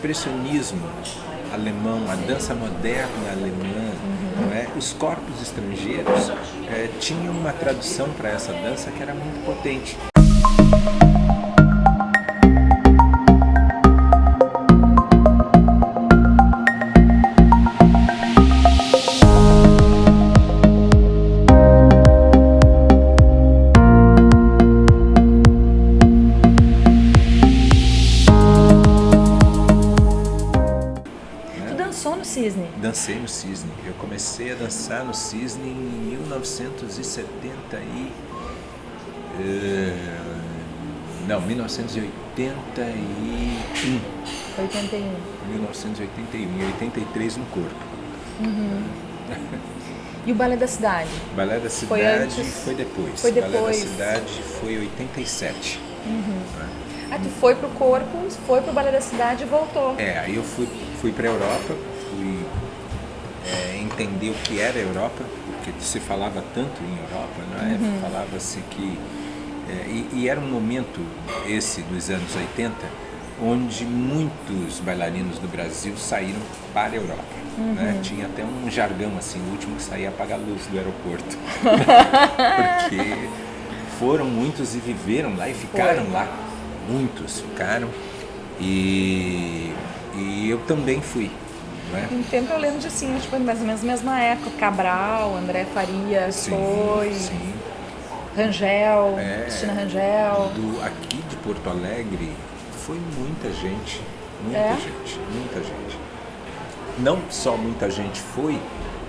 expressionismo alemão, a dança moderna alemã, não é? os corpos estrangeiros é, tinham uma tradução para essa dança que era muito potente. Cisne? Dancei no Cisne. Eu comecei a dançar no Cisne em 1970 e... Uh, não, 1981. 81. 1981. Em 83 no corpo. Uhum. E o Balé da Cidade? Balé da Cidade foi, antes... foi depois. Foi depois. Balé da Cidade foi 87. Uhum. Ah, tu foi pro corpo, foi pro Balé da Cidade e voltou. É, aí eu fui, fui pra Europa, fui é, entender o que era a Europa, porque se falava tanto em Europa, não é? Uhum. Falava-se que... É, e, e, era um momento, esse dos anos 80, onde muitos bailarinos do Brasil saíram para a Europa. Uhum. Né? Tinha até um jargão assim, o último que saía apagar a luz do aeroporto. porque foram muitos e viveram lá e ficaram Foi. lá muitos ficaram e, e eu também fui. Né? Um tempo eu lembro de sim, tipo, mais ou menos mesma época, Cabral, André Farias sim, foi, sim. Rangel, é, Cristina Rangel. Do, aqui de Porto Alegre foi muita gente, muita é? gente, muita gente. Não só muita gente foi,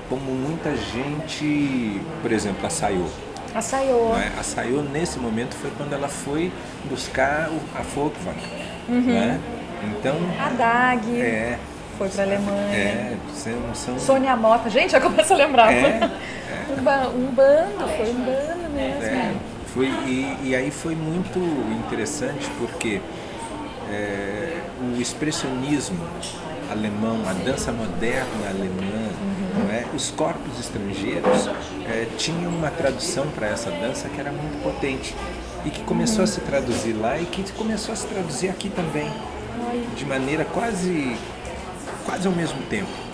como muita gente, por exemplo, a Sayô. A Sayô. Né? A Sayô, nesse momento, foi quando ela foi buscar a Volkswagen. Uhum. Né? Então, a DAG. É, foi para a Alemanha. É, são, são... Sônia Mota. Gente, já começa a lembrar. É, é. Um, ba um, bando, foi um bando mesmo. É, foi, e, e, aí foi muito interessante porque é, o expressionismo alemão, a dança moderna alemã, uhum. é? os corpos estrangeiros é, tinham uma tradução para essa dança que era muito potente e que começou uhum. a se traduzir lá e que começou a se traduzir aqui também, de maneira quase, quase ao mesmo tempo.